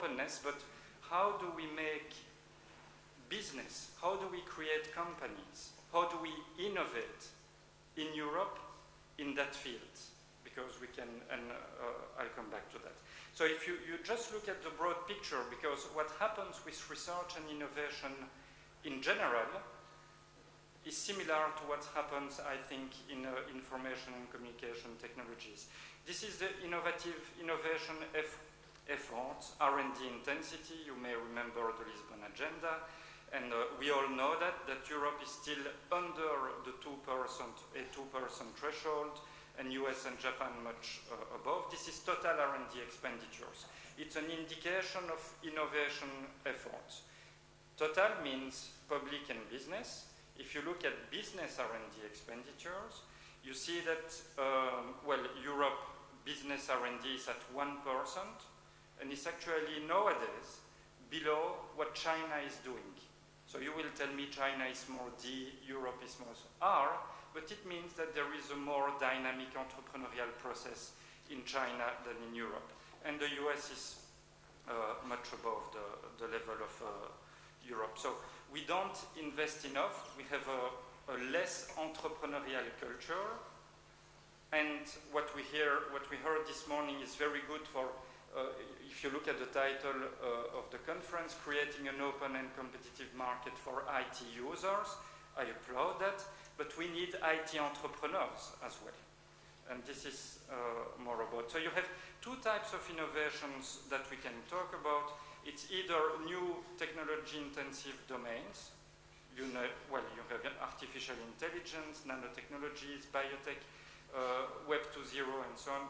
openness, but how do we make business? How do we create companies? How do we innovate in Europe in that field? Because we can, and uh, I'll come back to that. So if you, you just look at the broad picture, because what happens with research and innovation in general is similar to what happens, I think, in uh, information and communication technologies. This is the innovative innovation efforts, R&D intensity. You may remember the Lisbon Agenda. And uh, we all know that, that Europe is still under the 2%, a 2% threshold, and US and Japan much uh, above. This is total R&D expenditures. It's an indication of innovation efforts. Total means public and business. If you look at business R&D expenditures, you see that, um, well, Europe business R&D is at 1%, and it's actually nowadays below what China is doing. So you will tell me China is more D, Europe is more R, but it means that there is a more dynamic entrepreneurial process in China than in Europe. And the US is uh, much above the, the level of uh, Europe. So we don't invest enough. We have a, a less entrepreneurial culture. And what we hear, what we heard this morning is very good for if you look at the title uh, of the conference, creating an open and competitive market for IT users, I applaud that, but we need IT entrepreneurs as well. And this is uh, more about. So you have two types of innovations that we can talk about. It's either new technology-intensive domains. You know, well, you have artificial intelligence, nanotechnologies, biotech, uh, Web 2.0, and so on.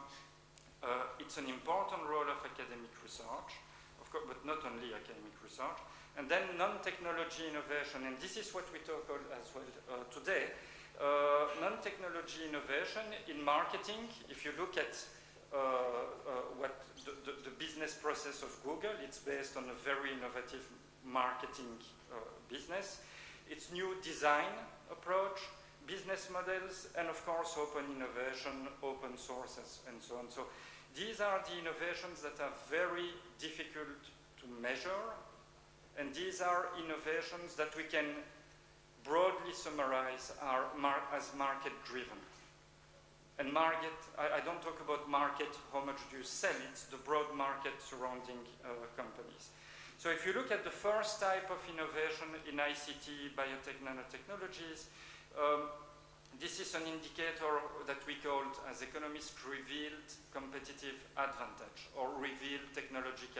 Uh, it's an important role of academic research, of course, but not only academic research. And then non-technology innovation, and this is what we talk about as well uh, today. Uh, non-technology innovation in marketing, if you look at uh, uh, what the, the, the, business process of Google, it's based on a very innovative marketing uh, business. It's new design approach, business models, and of course open innovation, open sources, and so on. So these are the innovations that are very difficult to measure, and these are innovations that we can broadly summarize are mar as market-driven. And market, I, I, don't talk about market, how much do you sell, it's the broad market surrounding uh, companies. So if you look at the first type of innovation in ICT, biotech, nanotechnologies, um, this is an indicator that we called as economists revealed competitive advantage or revealed technological